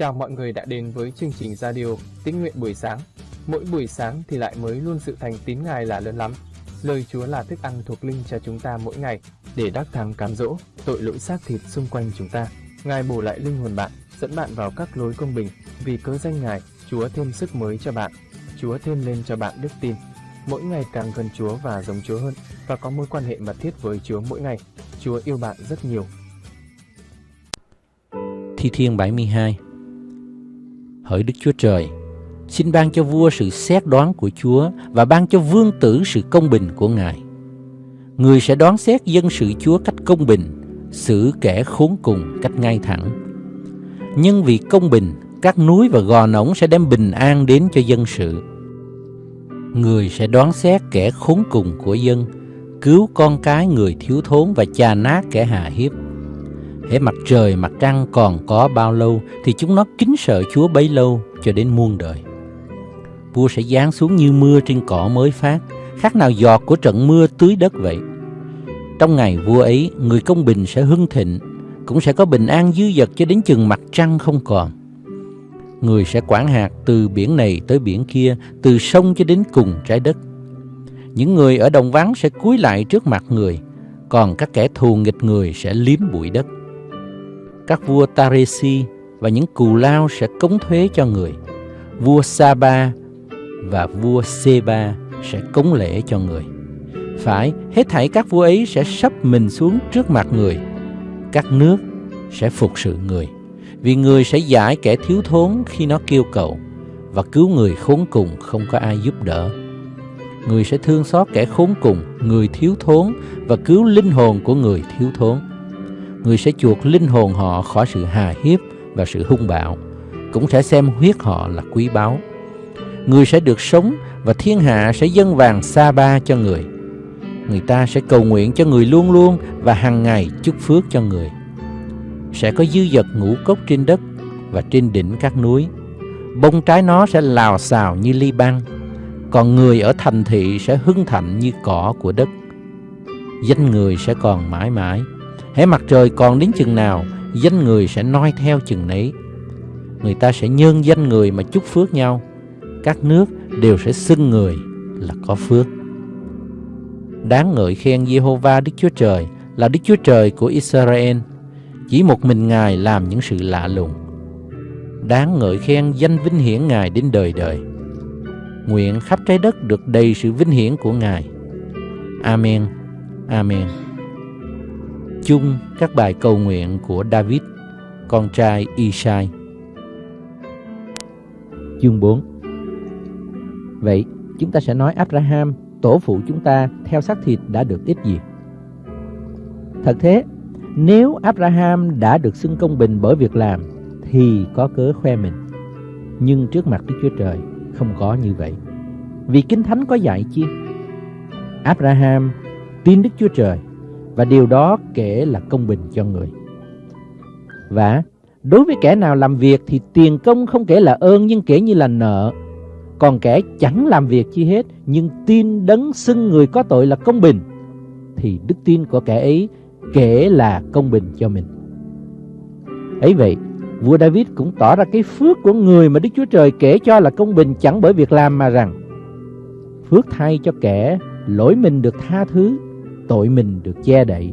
Chào mọi người đã đến với chương trình radio Tín nguyện buổi sáng. Mỗi buổi sáng thì lại mới luôn sự thành tín Ngài là lớn lắm. Lời Chúa là thức ăn thuộc linh cho chúng ta mỗi ngày để đắc thắng cám dỗ tội lỗi xác thịt xung quanh chúng ta. Ngài bổ lại linh hồn bạn, dẫn bạn vào các lối công bình. Vì cớ danh Ngài, Chúa thêm sức mới cho bạn. Chúa thêm lên cho bạn đức tin. Mỗi ngày càng gần Chúa và giống Chúa hơn và có mối quan hệ mật thiết với Chúa mỗi ngày. Chúa yêu bạn rất nhiều. Thi Thiên 72 Hỡi Đức Chúa Trời, xin ban cho vua sự xét đoán của Chúa và ban cho vương tử sự công bình của Ngài. Người sẽ đoán xét dân sự Chúa cách công bình, xử kẻ khốn cùng cách ngay thẳng. Nhưng vì công bình, các núi và gò nổng sẽ đem bình an đến cho dân sự. Người sẽ đoán xét kẻ khốn cùng của dân, cứu con cái người thiếu thốn và chà nát kẻ hạ hiếp hễ mặt trời mặt trăng còn có bao lâu thì chúng nó kính sợ Chúa bấy lâu cho đến muôn đời. Vua sẽ giáng xuống như mưa trên cỏ mới phát, khác nào giọt của trận mưa tưới đất vậy. Trong ngày vua ấy, người công bình sẽ hưng thịnh, cũng sẽ có bình an dư dật cho đến chừng mặt trăng không còn. Người sẽ quản hạt từ biển này tới biển kia, từ sông cho đến cùng trái đất. Những người ở đồng vắng sẽ cúi lại trước mặt người, còn các kẻ thù nghịch người sẽ liếm bụi đất các vua Taresi và những cù lao sẽ cống thuế cho người. Vua Saba và vua Seba sẽ cống lễ cho người. Phải, hết thảy các vua ấy sẽ sắp mình xuống trước mặt người. Các nước sẽ phục sự người. Vì người sẽ giải kẻ thiếu thốn khi nó kêu cầu và cứu người khốn cùng không có ai giúp đỡ. Người sẽ thương xót kẻ khốn cùng, người thiếu thốn và cứu linh hồn của người thiếu thốn người sẽ chuộc linh hồn họ khỏi sự hà hiếp và sự hung bạo, cũng sẽ xem huyết họ là quý báu. Người sẽ được sống và thiên hạ sẽ dâng vàng sa ba cho người. Người ta sẽ cầu nguyện cho người luôn luôn và hàng ngày chúc phước cho người. Sẽ có dư dật ngũ cốc trên đất và trên đỉnh các núi. Bông trái nó sẽ lào xào như ly băng, còn người ở thành thị sẽ hưng thạnh như cỏ của đất. Danh người sẽ còn mãi mãi hễ mặt trời còn đến chừng nào, danh người sẽ noi theo chừng nấy. Người ta sẽ nhân danh người mà chúc phước nhau. Các nước đều sẽ xưng người là có phước. Đáng ngợi khen Jehovah Đức Chúa Trời là Đức Chúa Trời của Israel. Chỉ một mình Ngài làm những sự lạ lùng. Đáng ngợi khen danh vinh hiển Ngài đến đời đời. Nguyện khắp trái đất được đầy sự vinh hiển của Ngài. Amen. Amen chung các bài cầu nguyện của David, con trai Isai. Chương 4 Vậy, chúng ta sẽ nói Abraham, tổ phụ chúng ta theo xác thịt đã được ít gì? Thật thế, nếu Abraham đã được xưng công bình bởi việc làm, thì có cớ khoe mình. Nhưng trước mặt Đức Chúa Trời, không có như vậy. Vì Kinh Thánh có dạy chi? Abraham tin Đức Chúa Trời và điều đó kể là công bình cho người. Và đối với kẻ nào làm việc thì tiền công không kể là ơn nhưng kể như là nợ. Còn kẻ chẳng làm việc chi hết nhưng tin đấng xưng người có tội là công bình thì đức tin của kẻ ấy kể là công bình cho mình. Ấy vậy, vua David cũng tỏ ra cái phước của người mà Đức Chúa Trời kể cho là công bình chẳng bởi việc làm mà rằng phước thay cho kẻ lỗi mình được tha thứ tội mình được che đậy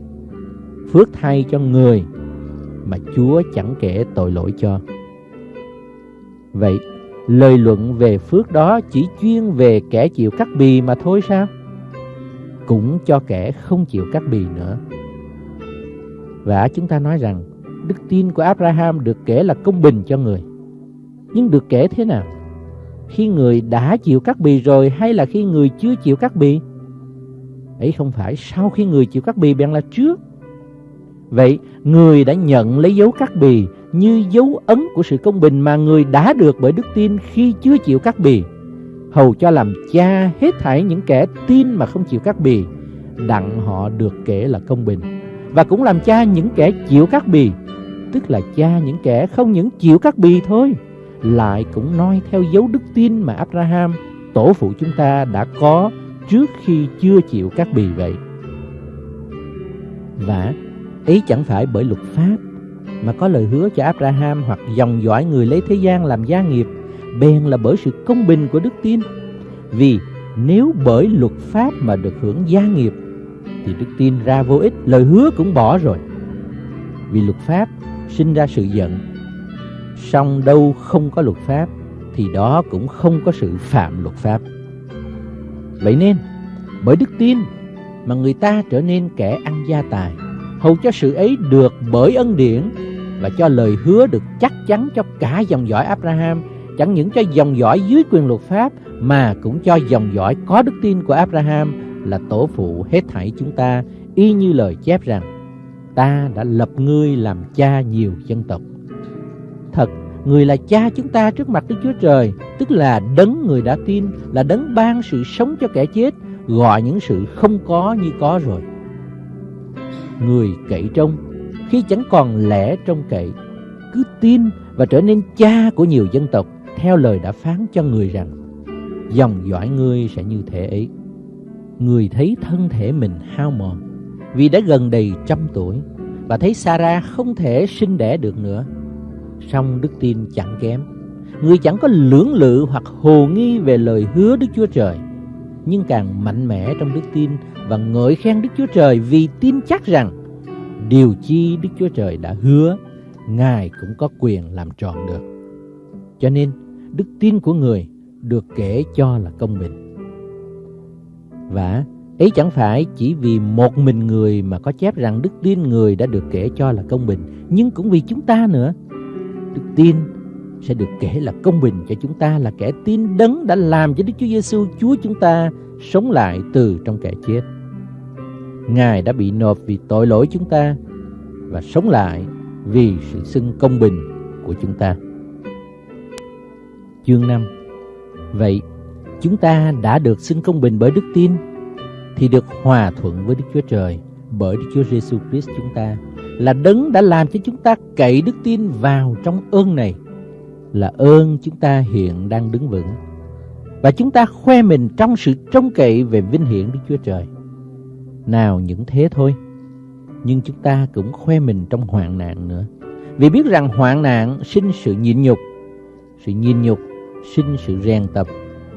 phước thay cho người mà Chúa chẳng kể tội lỗi cho. Vậy, lời luận về phước đó chỉ chuyên về kẻ chịu cắt bì mà thôi sao? Cũng cho kẻ không chịu cắt bì nữa. Và chúng ta nói rằng, đức tin của Abraham được kể là công bình cho người. Nhưng được kể thế nào? Khi người đã chịu cắt bì rồi hay là khi người chưa chịu cắt bì? Ấy không phải sau khi người chịu cắt bì bèn là trước. Vậy người đã nhận lấy dấu cắt bì như dấu ấn của sự công bình mà người đã được bởi đức tin khi chưa chịu cắt bì. Hầu cho làm cha hết thảy những kẻ tin mà không chịu cắt bì, đặng họ được kể là công bình. Và cũng làm cha những kẻ chịu cắt bì, tức là cha những kẻ không những chịu cắt bì thôi, lại cũng noi theo dấu đức tin mà Abraham, tổ phụ chúng ta đã có trước khi chưa chịu các bì vậy. Và ấy chẳng phải bởi luật pháp mà có lời hứa cho Abraham hoặc dòng dõi người lấy thế gian làm gia nghiệp bèn là bởi sự công bình của đức tin. Vì nếu bởi luật pháp mà được hưởng gia nghiệp thì đức tin ra vô ích, lời hứa cũng bỏ rồi. Vì luật pháp sinh ra sự giận, song đâu không có luật pháp thì đó cũng không có sự phạm luật pháp. Vậy nên, bởi đức tin mà người ta trở nên kẻ ăn gia tài, hầu cho sự ấy được bởi ân điển và cho lời hứa được chắc chắn cho cả dòng dõi Abraham, chẳng những cho dòng dõi dưới quyền luật pháp mà cũng cho dòng dõi có đức tin của Abraham là tổ phụ hết thảy chúng ta, y như lời chép rằng ta đã lập ngươi làm cha nhiều dân tộc. Thật, người là cha chúng ta trước mặt Đức Chúa Trời, tức là đấng người đã tin, là đấng ban sự sống cho kẻ chết, gọi những sự không có như có rồi. Người cậy trông, khi chẳng còn lẽ trông cậy, cứ tin và trở nên cha của nhiều dân tộc, theo lời đã phán cho người rằng, dòng dõi ngươi sẽ như thế ấy. Người thấy thân thể mình hao mòn, vì đã gần đầy trăm tuổi, và thấy Sarah không thể sinh đẻ được nữa. Song đức tin chẳng kém, người chẳng có lưỡng lự hoặc hồ nghi về lời hứa Đức Chúa Trời, nhưng càng mạnh mẽ trong đức tin và ngợi khen Đức Chúa Trời vì tin chắc rằng điều chi Đức Chúa Trời đã hứa, Ngài cũng có quyền làm tròn được. Cho nên, đức tin của người được kể cho là công bình. Và ấy chẳng phải chỉ vì một mình người mà có chép rằng đức tin người đã được kể cho là công bình, nhưng cũng vì chúng ta nữa. Đức tin sẽ được kể là công bình cho chúng ta là kẻ tin đấng đã làm cho Đức Chúa Giêsu Chúa chúng ta sống lại từ trong kẻ chết. Ngài đã bị nộp vì tội lỗi chúng ta và sống lại vì sự xưng công bình của chúng ta. Chương 5 Vậy, chúng ta đã được xưng công bình bởi đức tin thì được hòa thuận với Đức Chúa Trời bởi Đức Chúa Giêsu Christ chúng ta là đấng đã làm cho chúng ta cậy đức tin vào trong ơn này là ơn chúng ta hiện đang đứng vững và chúng ta khoe mình trong sự trông cậy về vinh hiển Đức Chúa Trời. Nào những thế thôi, nhưng chúng ta cũng khoe mình trong hoạn nạn nữa. Vì biết rằng hoạn nạn sinh sự nhịn nhục, sự nhịn nhục sinh sự rèn tập,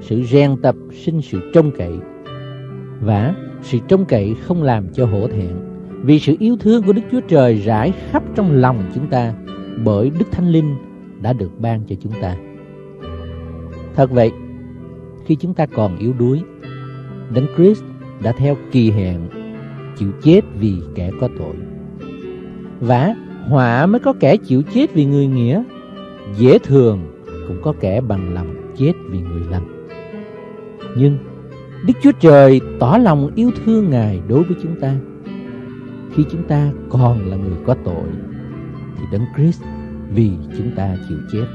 sự rèn tập sinh sự trông cậy. Và sự trông cậy không làm cho hổ thẹn, vì sự yêu thương của Đức Chúa Trời rải khắp trong lòng chúng ta bởi Đức Thánh Linh đã được ban cho chúng ta. Thật vậy, khi chúng ta còn yếu đuối, Đấng Christ đã theo kỳ hẹn chịu chết vì kẻ có tội. Và họa mới có kẻ chịu chết vì người nghĩa, dễ thường cũng có kẻ bằng lòng chết vì người lành. Nhưng Đức Chúa Trời tỏ lòng yêu thương Ngài đối với chúng ta. Khi chúng ta còn là người có tội, thì Đấng Christ vì chúng ta chịu chết.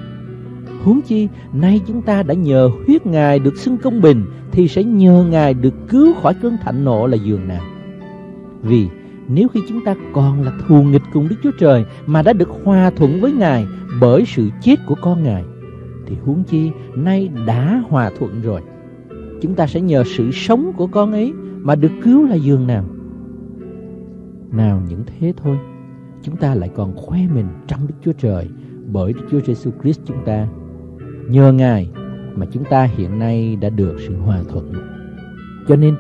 Huống chi, nay chúng ta đã nhờ huyết Ngài được xưng công bình, thì sẽ nhờ Ngài được cứu khỏi cơn thạnh nộ là giường nào. Vì nếu khi chúng ta còn là thù nghịch cùng Đức Chúa Trời mà đã được hòa thuận với Ngài bởi sự chết của con Ngài, thì huống chi nay đã hòa thuận rồi. Chúng ta sẽ nhờ sự sống của con ấy mà được cứu là giường nào. Nào những thế thôi, chúng ta lại còn khoe mình trong Đức Chúa Trời bởi Đức Chúa Giêsu Christ chúng ta. Nhờ Ngài mà chúng ta hiện nay đã được sự hòa thuận. Cho nên,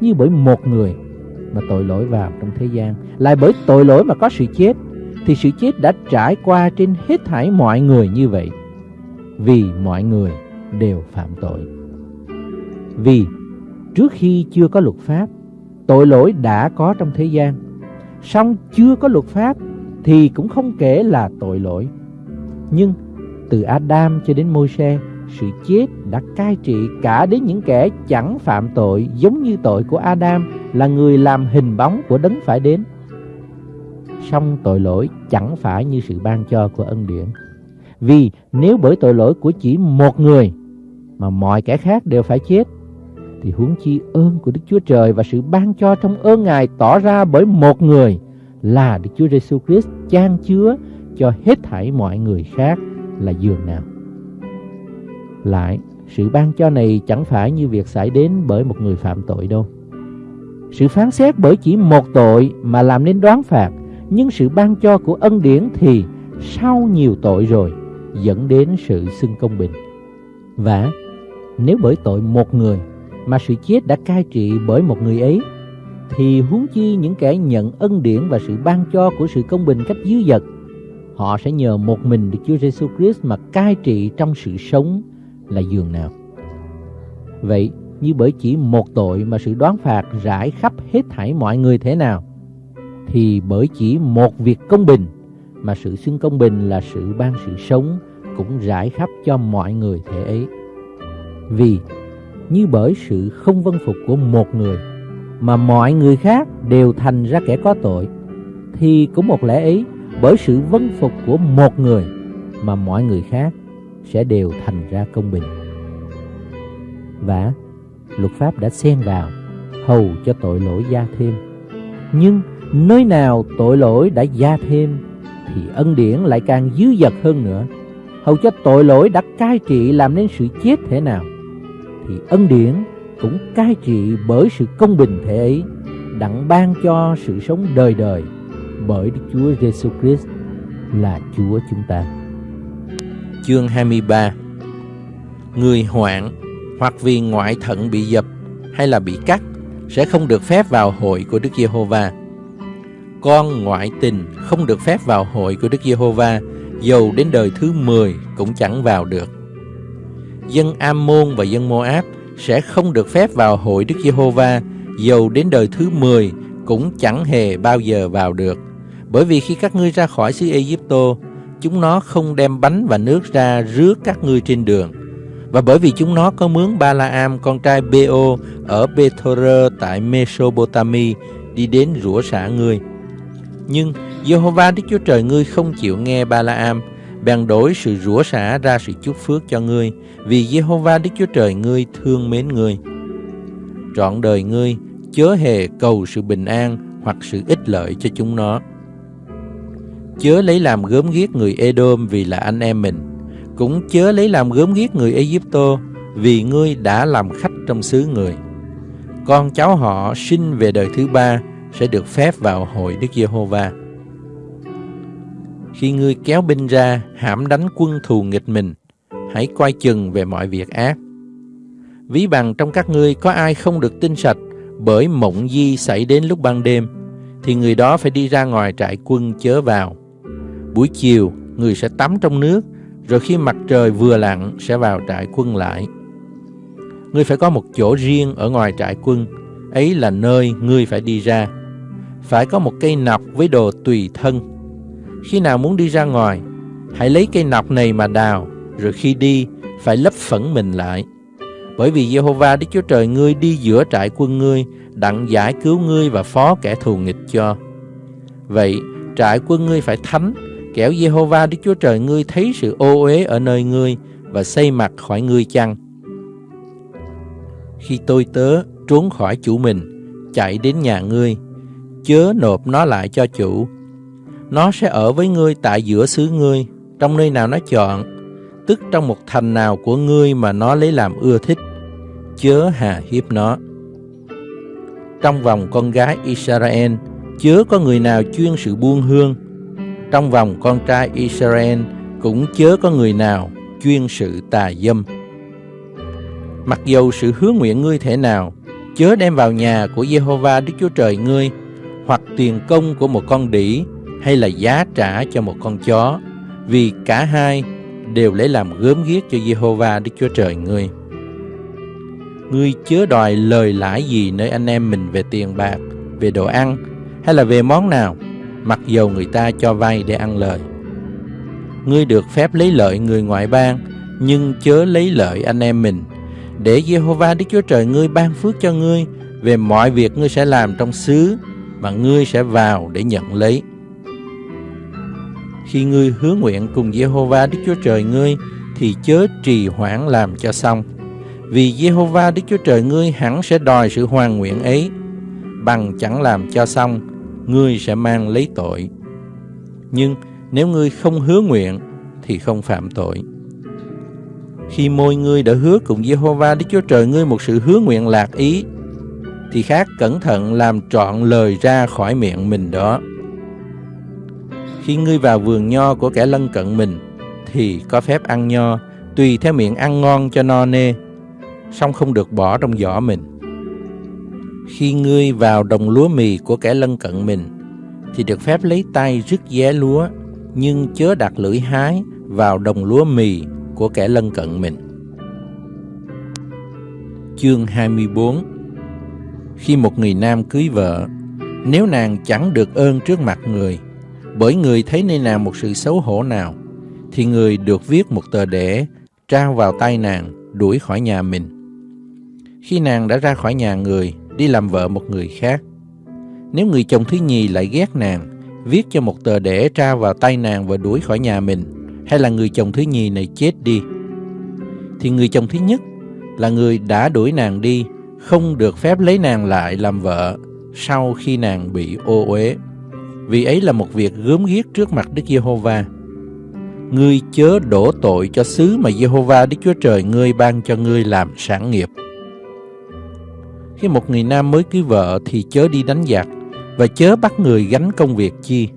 như bởi một người mà tội lỗi vào trong thế gian, lại bởi tội lỗi mà có sự chết, thì sự chết đã trải qua trên hết thảy mọi người như vậy. Vì mọi người đều phạm tội. Vì trước khi chưa có luật pháp, tội lỗi đã có trong thế gian. Song chưa có luật pháp thì cũng không kể là tội lỗi. Nhưng từ Adam cho đến Môi-se, sự chết đã cai trị cả đến những kẻ chẳng phạm tội giống như tội của Adam là người làm hình bóng của đấng phải đến. Song tội lỗi chẳng phải như sự ban cho của ân điển. Vì nếu bởi tội lỗi của chỉ một người mà mọi kẻ khác đều phải chết, thì huống chi ơn của Đức Chúa Trời và sự ban cho trong ơn Ngài tỏ ra bởi một người là Đức Chúa Giêsu Christ chan chứa cho hết thảy mọi người khác là giường nào. Lại, sự ban cho này chẳng phải như việc xảy đến bởi một người phạm tội đâu. Sự phán xét bởi chỉ một tội mà làm nên đoán phạt, Nhưng sự ban cho của ân điển thì sau nhiều tội rồi dẫn đến sự xưng công bình. Và nếu bởi tội một người mà sự chết đã cai trị bởi một người ấy thì huống chi những kẻ nhận ân điển và sự ban cho của sự công bình cách dư dật họ sẽ nhờ một mình Đức Chúa Giêsu Christ mà cai trị trong sự sống là giường nào. Vậy, như bởi chỉ một tội mà sự đoán phạt rải khắp hết thảy mọi người thế nào, thì bởi chỉ một việc công bình mà sự xưng công bình là sự ban sự sống cũng rải khắp cho mọi người thế ấy. Vì như bởi sự không vân phục của một người mà mọi người khác đều thành ra kẻ có tội, thì cũng một lẽ ấy bởi sự vân phục của một người mà mọi người khác sẽ đều thành ra công bình. Và luật pháp đã xen vào hầu cho tội lỗi gia thêm. Nhưng nơi nào tội lỗi đã gia thêm thì ân điển lại càng dư dật hơn nữa. Hầu cho tội lỗi đã cai trị làm nên sự chết thế nào thì ân điển cũng cai trị bởi sự công bình thể ấy đặng ban cho sự sống đời đời bởi Đức Chúa Giêsu Christ là Chúa chúng ta. Chương 23 Người hoạn hoặc vì ngoại thận bị dập hay là bị cắt sẽ không được phép vào hội của Đức Giê-hô-va. Con ngoại tình không được phép vào hội của Đức Giê-hô-va, dầu đến đời thứ 10 cũng chẳng vào được. Dân Ammon và dân Moab sẽ không được phép vào hội Đức Giê-hô-va, dầu đến đời thứ 10 cũng chẳng hề bao giờ vào được. Bởi vì khi các ngươi ra khỏi xứ Ai-cập-tô, chúng nó không đem bánh và nước ra rước các ngươi trên đường. Và bởi vì chúng nó có mướn Ba-la-am con trai Bê-ô ở Bê-thô-rơ tại Mesopotami đi đến rủa xả ngươi. Nhưng Jehovah Đức Chúa Trời ngươi không chịu nghe Ba-la-am, bèn đổi sự rủa xả ra sự chúc phước cho ngươi, vì Jehovah Đức Chúa Trời ngươi thương mến ngươi. Trọn đời ngươi chớ hề cầu sự bình an hoặc sự ích lợi cho chúng nó chớ lấy làm gớm ghiếc người Edom vì là anh em mình, cũng chớ lấy làm gớm ghiếc người Egypto vì ngươi đã làm khách trong xứ người. Con cháu họ sinh về đời thứ ba sẽ được phép vào hội Đức Giê-hô-va. Khi ngươi kéo binh ra hãm đánh quân thù nghịch mình, hãy coi chừng về mọi việc ác. Ví bằng trong các ngươi có ai không được tinh sạch bởi mộng di xảy đến lúc ban đêm, thì người đó phải đi ra ngoài trại quân chớ vào. Buổi chiều, người sẽ tắm trong nước, rồi khi mặt trời vừa lặn sẽ vào trại quân lại. Ngươi phải có một chỗ riêng ở ngoài trại quân, ấy là nơi ngươi phải đi ra. Phải có một cây nọc với đồ tùy thân. Khi nào muốn đi ra ngoài, hãy lấy cây nọc này mà đào, rồi khi đi, phải lấp phẫn mình lại. Bởi vì Jehovah Đức Chúa Trời ngươi đi giữa trại quân ngươi, đặng giải cứu ngươi và phó kẻ thù nghịch cho. Vậy, trại quân ngươi phải thánh, kẻo Jehovah Đức Chúa Trời ngươi thấy sự ô uế ở nơi ngươi và xây mặt khỏi ngươi chăng? Khi tôi tớ trốn khỏi chủ mình, chạy đến nhà ngươi, chớ nộp nó lại cho chủ. Nó sẽ ở với ngươi tại giữa xứ ngươi, trong nơi nào nó chọn, tức trong một thành nào của ngươi mà nó lấy làm ưa thích, chớ hà hiếp nó. Trong vòng con gái Israel, chớ có người nào chuyên sự buông hương, trong vòng con trai Israel cũng chớ có người nào chuyên sự tà dâm. Mặc dầu sự hứa nguyện ngươi thể nào, chớ đem vào nhà của Jehovah Đức Chúa Trời ngươi, hoặc tiền công của một con đỉ, hay là giá trả cho một con chó, vì cả hai đều lấy làm gớm ghiếc cho Jehovah Đức Chúa Trời ngươi. Ngươi chớ đòi lời lãi gì nơi anh em mình về tiền bạc, về đồ ăn, hay là về món nào, mặc dầu người ta cho vay để ăn lời. Ngươi được phép lấy lợi người ngoại bang, nhưng chớ lấy lợi anh em mình, để Jehovah Đức Chúa Trời ngươi ban phước cho ngươi về mọi việc ngươi sẽ làm trong xứ mà ngươi sẽ vào để nhận lấy. Khi ngươi hứa nguyện cùng Jehovah Đức Chúa Trời ngươi thì chớ trì hoãn làm cho xong. Vì Jehovah Đức Chúa Trời ngươi hẳn sẽ đòi sự hoàn nguyện ấy bằng chẳng làm cho xong ngươi sẽ mang lấy tội. Nhưng nếu ngươi không hứa nguyện thì không phạm tội. Khi môi ngươi đã hứa cùng Jehovah Đức Chúa Trời ngươi một sự hứa nguyện lạc ý, thì khác cẩn thận làm trọn lời ra khỏi miệng mình đó. Khi ngươi vào vườn nho của kẻ lân cận mình, thì có phép ăn nho, tùy theo miệng ăn ngon cho no nê, song không được bỏ trong giỏ mình. Khi ngươi vào đồng lúa mì của kẻ lân cận mình, thì được phép lấy tay rứt vé lúa, nhưng chớ đặt lưỡi hái vào đồng lúa mì của kẻ lân cận mình. Chương 24 Khi một người nam cưới vợ, nếu nàng chẳng được ơn trước mặt người, bởi người thấy nơi nàng một sự xấu hổ nào, thì người được viết một tờ đẻ trao vào tay nàng, đuổi khỏi nhà mình. Khi nàng đã ra khỏi nhà người, đi làm vợ một người khác, nếu người chồng thứ nhì lại ghét nàng, viết cho một tờ đẻ trao vào tay nàng và đuổi khỏi nhà mình, hay là người chồng thứ nhì này chết đi, thì người chồng thứ nhất là người đã đuổi nàng đi, không được phép lấy nàng lại làm vợ sau khi nàng bị ô uế. Vì ấy là một việc gớm ghiếc trước mặt Đức Giê-hô-va. Ngươi chớ đổ tội cho xứ mà Giê-hô-va Đức Chúa Trời ngươi ban cho ngươi làm sản nghiệp. Khi một người nam mới cưới vợ thì chớ đi đánh giặc và chớ bắt người gánh công việc chi.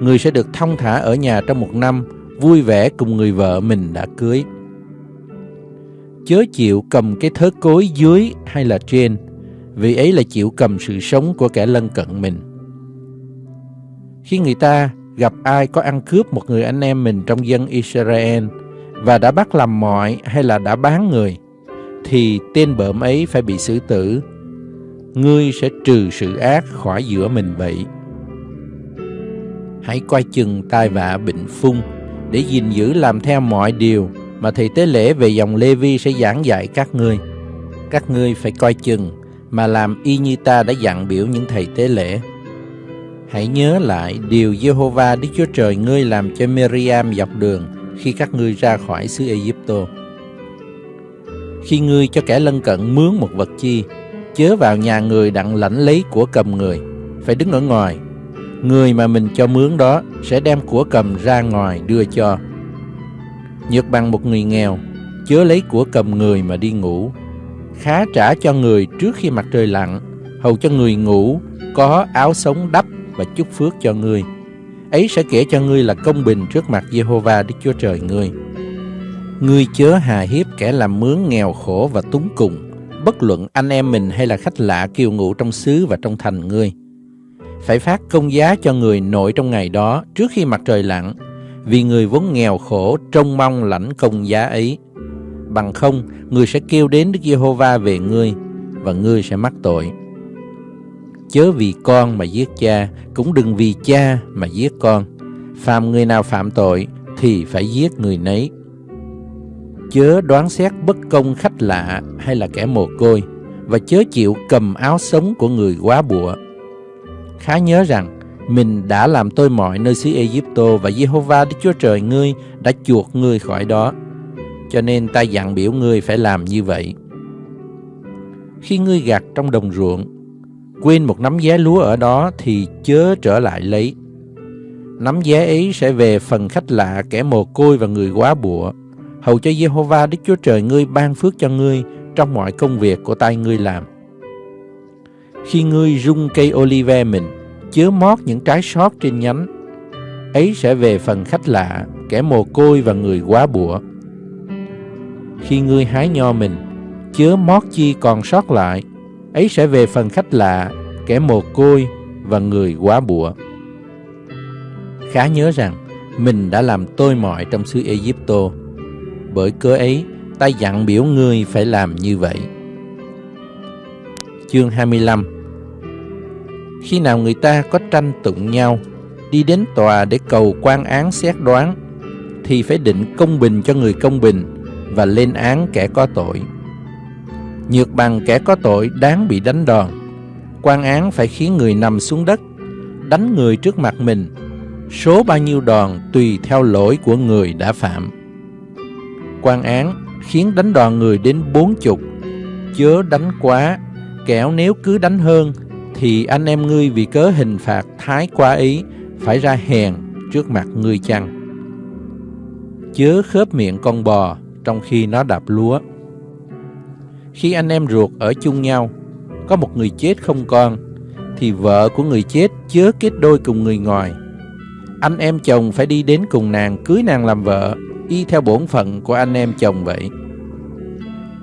Người sẽ được thông thả ở nhà trong một năm, vui vẻ cùng người vợ mình đã cưới. Chớ chịu cầm cái thớ cối dưới hay là trên, vì ấy là chịu cầm sự sống của kẻ lân cận mình. Khi người ta gặp ai có ăn cướp một người anh em mình trong dân Israel và đã bắt làm mọi hay là đã bán người, thì tên bợm ấy phải bị xử tử. Ngươi sẽ trừ sự ác khỏi giữa mình vậy. Hãy coi chừng tai vạ bệnh phung để gìn giữ làm theo mọi điều mà thầy tế lễ về dòng Lê Vi sẽ giảng dạy các ngươi. Các ngươi phải coi chừng mà làm y như ta đã dặn biểu những thầy tế lễ. Hãy nhớ lại điều Jehovah Đức Chúa Trời ngươi làm cho Miriam dọc đường khi các ngươi ra khỏi xứ Egypto. Khi ngươi cho kẻ lân cận mướn một vật chi, chớ vào nhà người đặng lãnh lấy của cầm người, phải đứng ở ngoài. Người mà mình cho mướn đó sẽ đem của cầm ra ngoài đưa cho. Nhược bằng một người nghèo, chớ lấy của cầm người mà đi ngủ. Khá trả cho người trước khi mặt trời lặn, hầu cho người ngủ có áo sống đắp và chúc phước cho ngươi. Ấy sẽ kể cho ngươi là công bình trước mặt Jehovah Đức Chúa Trời ngươi. Ngươi chớ hà hiếp kẻ làm mướn nghèo khổ và túng cùng, bất luận anh em mình hay là khách lạ kiều ngụ trong xứ và trong thành ngươi. Phải phát công giá cho người nội trong ngày đó trước khi mặt trời lặn, vì người vốn nghèo khổ trông mong lãnh công giá ấy. Bằng không, người sẽ kêu đến Đức Giê-hô-va về ngươi, và ngươi sẽ mắc tội. Chớ vì con mà giết cha, cũng đừng vì cha mà giết con. Phạm người nào phạm tội, thì phải giết người nấy chớ đoán xét bất công khách lạ hay là kẻ mồ côi và chớ chịu cầm áo sống của người quá bụa. Khá nhớ rằng mình đã làm tôi mọi nơi xứ Egypto và Jehovah Đức Chúa Trời ngươi đã chuộc ngươi khỏi đó. Cho nên ta dặn biểu ngươi phải làm như vậy. Khi ngươi gặt trong đồng ruộng, quên một nắm giá lúa ở đó thì chớ trở lại lấy. Nắm giá ấy sẽ về phần khách lạ, kẻ mồ côi và người quá bụa hầu cho Jehovah Đức Chúa Trời ngươi ban phước cho ngươi trong mọi công việc của tay ngươi làm. Khi ngươi rung cây olive mình, chứa mót những trái sót trên nhánh, ấy sẽ về phần khách lạ, kẻ mồ côi và người quá bụa. Khi ngươi hái nho mình, chứa mót chi còn sót lại, ấy sẽ về phần khách lạ, kẻ mồ côi và người quá bụa. Khá nhớ rằng, mình đã làm tôi mọi trong xứ Egypto, bởi cớ ấy, ta dặn biểu ngươi phải làm như vậy. Chương 25 Khi nào người ta có tranh tụng nhau, đi đến tòa để cầu quan án xét đoán, thì phải định công bình cho người công bình và lên án kẻ có tội. Nhược bằng kẻ có tội đáng bị đánh đòn, quan án phải khiến người nằm xuống đất, đánh người trước mặt mình, số bao nhiêu đòn tùy theo lỗi của người đã phạm. Quan án khiến đánh đòn người đến bốn chục. Chớ đánh quá kẻo nếu cứ đánh hơn thì anh em ngươi vì cớ hình phạt thái quá ý phải ra hèn trước mặt ngươi chăng? Chớ khớp miệng con bò trong khi nó đạp lúa khi anh em ruột ở chung nhau có một người chết không con thì vợ của người chết chớ kết đôi cùng người ngoài anh em chồng phải đi đến cùng nàng cưới nàng làm vợ, y theo bổn phận của anh em chồng vậy.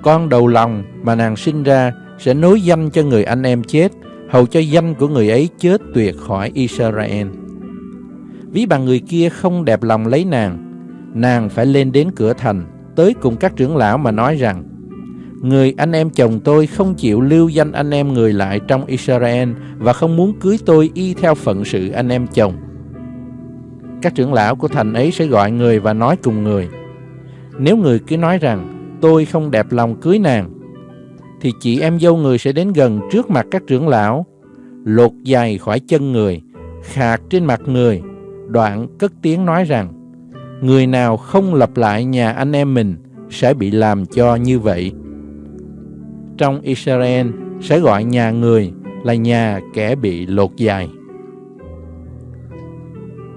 Con đầu lòng mà nàng sinh ra sẽ nối danh cho người anh em chết, hầu cho danh của người ấy chết tuyệt khỏi Israel. Ví bằng người kia không đẹp lòng lấy nàng, nàng phải lên đến cửa thành, tới cùng các trưởng lão mà nói rằng, Người anh em chồng tôi không chịu lưu danh anh em người lại trong Israel và không muốn cưới tôi y theo phận sự anh em chồng. Các trưởng lão của thành ấy sẽ gọi người và nói cùng người. Nếu người cứ nói rằng tôi không đẹp lòng cưới nàng, thì chị em dâu người sẽ đến gần trước mặt các trưởng lão, lột giày khỏi chân người, khạc trên mặt người, đoạn cất tiếng nói rằng, người nào không lập lại nhà anh em mình sẽ bị làm cho như vậy. Trong Israel sẽ gọi nhà người là nhà kẻ bị lột dài.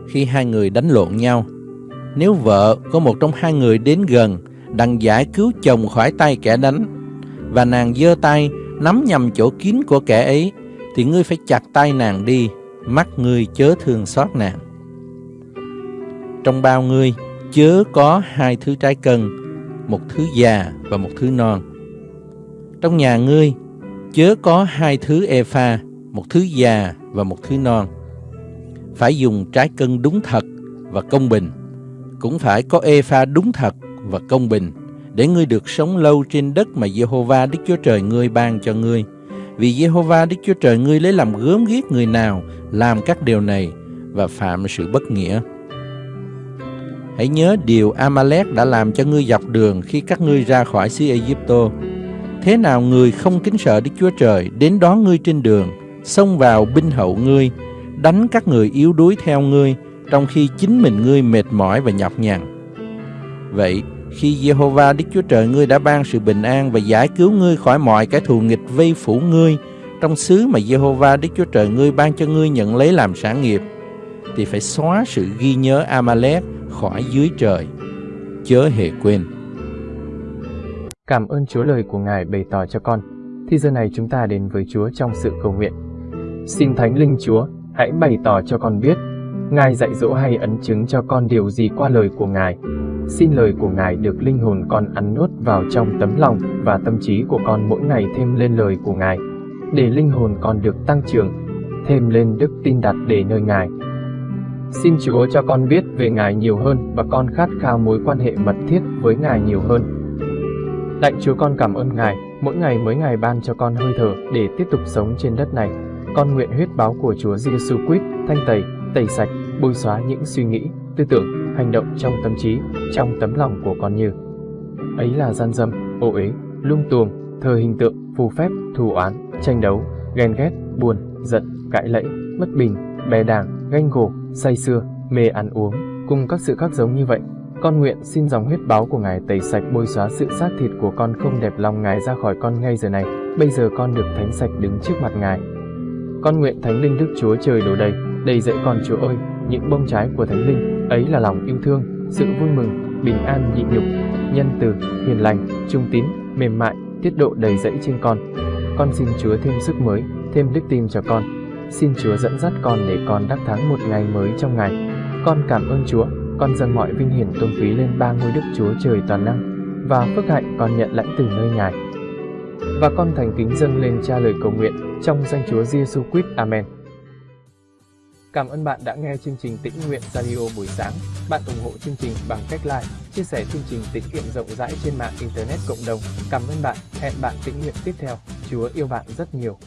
Khi hai người đánh lộn nhau, nếu vợ có một trong hai người đến gần đặng giải cứu chồng khỏi tay kẻ đánh, và nàng giơ tay nắm nhầm chỗ kín của kẻ ấy, thì ngươi phải chặt tay nàng đi, mắt ngươi chớ thương xót nàng. Trong bao ngươi chớ có hai thứ trái cân, một thứ già và một thứ non. Trong nhà ngươi chớ có hai thứ e pha, một thứ già và một thứ non. Phải dùng trái cân đúng thật và công bình, cũng phải có e pha đúng thật và công bình, để ngươi được sống lâu trên đất mà Jehovah Đức Chúa Trời ngươi ban cho ngươi. Vì Jehovah Đức Chúa Trời ngươi lấy làm gớm ghiếc người nào làm các điều này và phạm sự bất nghĩa. Hãy nhớ điều Amalek đã làm cho ngươi dọc đường khi các ngươi ra khỏi xứ Egypto. Thế nào người không kính sợ Đức Chúa Trời đến đón ngươi trên đường, xông vào binh hậu ngươi, đánh các người yếu đuối theo ngươi, trong khi chính mình ngươi mệt mỏi và nhọc nhằn. Vậy, khi Jehovah Đức Chúa Trời ngươi đã ban sự bình an và giải cứu ngươi khỏi mọi cái thù nghịch vây phủ ngươi trong xứ mà Jehovah Đức Chúa Trời ngươi ban cho ngươi nhận lấy làm sản nghiệp, thì phải xóa sự ghi nhớ Amalek khỏi dưới trời. Chớ hề quên. Cảm ơn Chúa lời của Ngài bày tỏ cho con. Thì giờ này chúng ta đến với Chúa trong sự cầu nguyện. Xin Thánh Linh Chúa, hãy bày tỏ cho con biết, Ngài dạy dỗ hay ấn chứng cho con điều gì qua lời của Ngài. Xin lời của Ngài được linh hồn con ăn nuốt vào trong tấm lòng và tâm trí của con mỗi ngày thêm lên lời của Ngài, để linh hồn con được tăng trưởng, thêm lên đức tin đặt để nơi Ngài. Xin Chúa cho con biết về Ngài nhiều hơn và con khát khao mối quan hệ mật thiết với Ngài nhiều hơn. Lạy Chúa con cảm ơn Ngài, mỗi ngày mới Ngài ban cho con hơi thở để tiếp tục sống trên đất này. Con nguyện huyết báo của Chúa Giêsu Christ thanh tẩy, tẩy sạch, bôi xóa những suy nghĩ, tư tưởng, hành động trong tâm trí, trong tấm lòng của con như ấy là gian dâm, ô uế, lung tuồng, thờ hình tượng, phù phép, thù oán, tranh đấu, ghen ghét, buồn, giận, cãi lẫy, bất bình, bè đảng, ganh gổ, say xưa, mê ăn uống, cùng các sự khác giống như vậy. Con nguyện xin dòng huyết báo của Ngài tẩy sạch bôi xóa sự xác thịt của con không đẹp lòng Ngài ra khỏi con ngay giờ này. Bây giờ con được thánh sạch đứng trước mặt Ngài. Con nguyện Thánh Linh Đức Chúa Trời đổ đầy, đầy dẫy con Chúa ơi, những bông trái của Thánh Linh, ấy là lòng yêu thương, sự vui mừng, bình an nhịn nhục, nhân từ, hiền lành, trung tín, mềm mại, tiết độ đầy dẫy trên con. Con xin Chúa thêm sức mới, thêm đức tin cho con. Xin Chúa dẫn dắt con để con đắc thắng một ngày mới trong ngày. Con cảm ơn Chúa, con dâng mọi vinh hiển tôn quý lên ba ngôi Đức Chúa Trời toàn năng và phước hạnh con nhận lãnh từ nơi Ngài. Và con thành kính dâng lên cha lời cầu nguyện trong danh Chúa Giêsu Christ. Amen. Cảm ơn bạn đã nghe chương trình Tĩnh Nguyện Radio buổi sáng. Bạn ủng hộ chương trình bằng cách like, chia sẻ chương trình tĩnh nguyện rộng rãi trên mạng Internet cộng đồng. Cảm ơn bạn. Hẹn bạn tĩnh nguyện tiếp theo. Chúa yêu bạn rất nhiều.